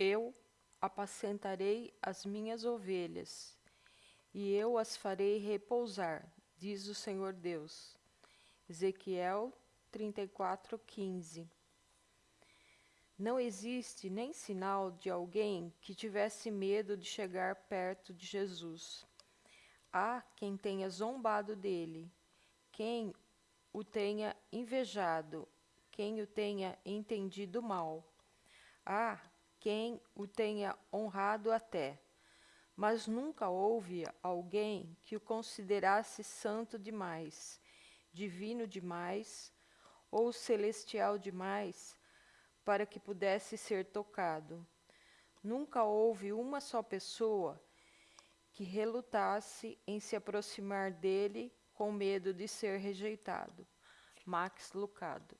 Eu apacentarei as minhas ovelhas, e eu as farei repousar, diz o Senhor Deus. Ezequiel 34, 15 Não existe nem sinal de alguém que tivesse medo de chegar perto de Jesus. Há quem tenha zombado dele, quem o tenha invejado, quem o tenha entendido mal. Há quem o tenha honrado até, mas nunca houve alguém que o considerasse santo demais, divino demais ou celestial demais para que pudesse ser tocado. Nunca houve uma só pessoa que relutasse em se aproximar dele com medo de ser rejeitado. Max Lucado